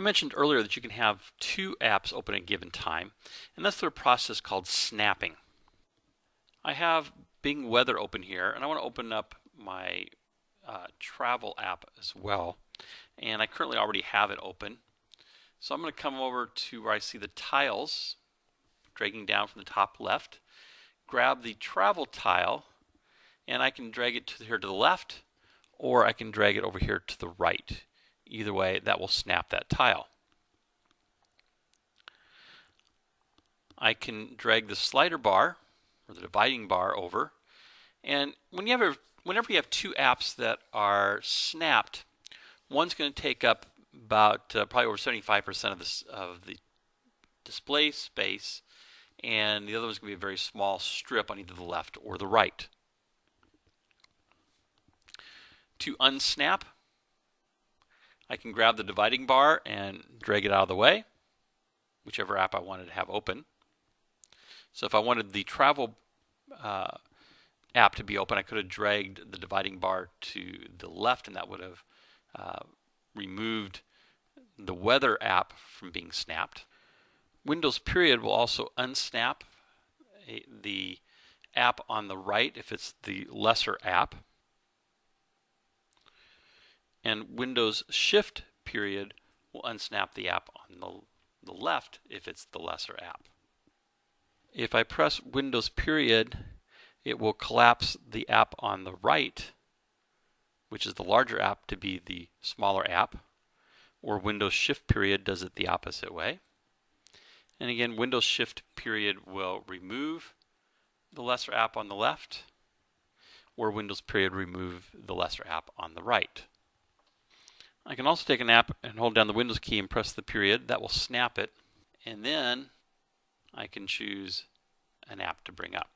mentioned earlier that you can have two apps open at a given time, and that's through a process called snapping. I have Bing Weather open here, and I want to open up my uh, travel app as well. And I currently already have it open. So I'm going to come over to where I see the tiles, dragging down from the top left, grab the travel tile, and I can drag it to here to the left, or I can drag it over here to the right. Either way, that will snap that tile. I can drag the slider bar or the dividing bar over. And when you have a, whenever you have two apps that are snapped, one's going to take up about uh, probably over 75% of, this, of the display space, and the other one's going to be a very small strip on either the left or the right. To unsnap, I can grab the dividing bar and drag it out of the way, whichever app I wanted to have open. So if I wanted the travel uh, app to be open, I could have dragged the dividing bar to the left and that would have uh, removed the weather app from being snapped. Windows period will also unsnap a, the app on the right if it's the lesser app. And Windows shift period will unsnap the app on the, the left if it's the lesser app. If I press Windows period, it will collapse the app on the right, which is the larger app, to be the smaller app. Or Windows shift period does it the opposite way. And again, Windows shift period will remove the lesser app on the left, or Windows period remove the lesser app on the right. I can also take an app and hold down the Windows key and press the period. That will snap it. And then I can choose an app to bring up.